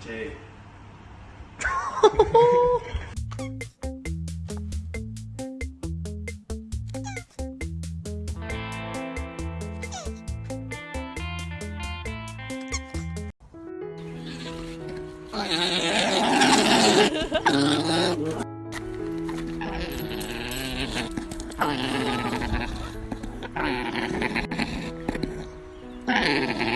제 Mm-hmm.